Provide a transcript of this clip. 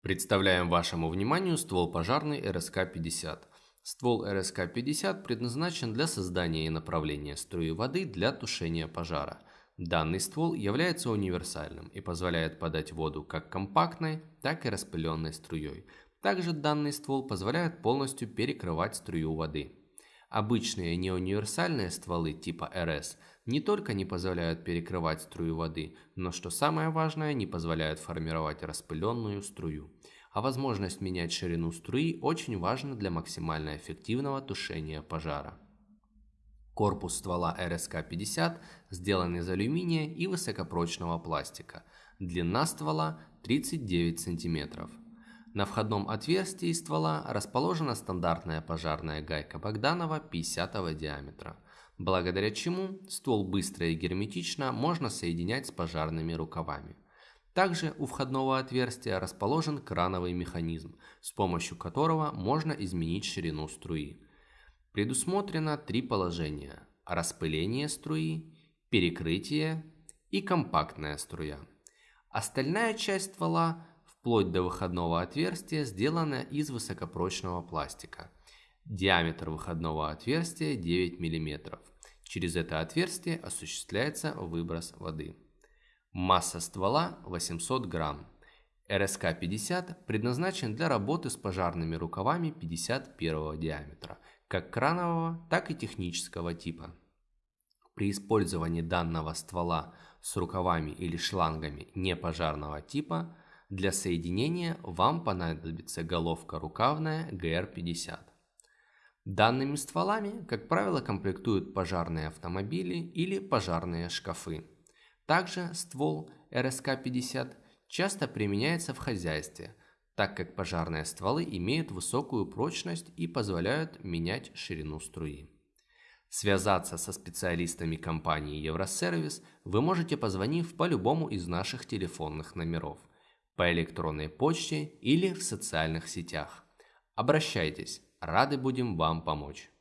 Представляем вашему вниманию ствол пожарный РСК-50. Ствол РСК-50 предназначен для создания и направления струи воды для тушения пожара. Данный ствол является универсальным и позволяет подать воду как компактной, так и распыленной струей. Также данный ствол позволяет полностью перекрывать струю воды. Обычные неуниверсальные стволы типа РС не только не позволяют перекрывать струю воды, но что самое важное, не позволяют формировать распыленную струю. А возможность менять ширину струи очень важна для максимально эффективного тушения пожара. Корпус ствола РСК-50 сделан из алюминия и высокопрочного пластика. Длина ствола 39 см. На входном отверстии ствола расположена стандартная пожарная гайка Богданова 50 диаметра, благодаря чему ствол быстро и герметично можно соединять с пожарными рукавами. Также у входного отверстия расположен крановый механизм, с помощью которого можно изменить ширину струи. Предусмотрено три положения – распыление струи, перекрытие и компактная струя. Остальная часть ствола вплоть до выходного отверстия сделана из высокопрочного пластика. Диаметр выходного отверстия 9 мм. Через это отверстие осуществляется выброс воды. Масса ствола 800 грамм. РСК-50 предназначен для работы с пожарными рукавами 51 диаметра, как кранового, так и технического типа. При использовании данного ствола с рукавами или шлангами непожарного типа – для соединения вам понадобится головка рукавная GR50. Данными стволами, как правило, комплектуют пожарные автомобили или пожарные шкафы. Также ствол РСК-50 часто применяется в хозяйстве, так как пожарные стволы имеют высокую прочность и позволяют менять ширину струи. Связаться со специалистами компании Евросервис вы можете позвонив по любому из наших телефонных номеров по электронной почте или в социальных сетях. Обращайтесь, рады будем вам помочь.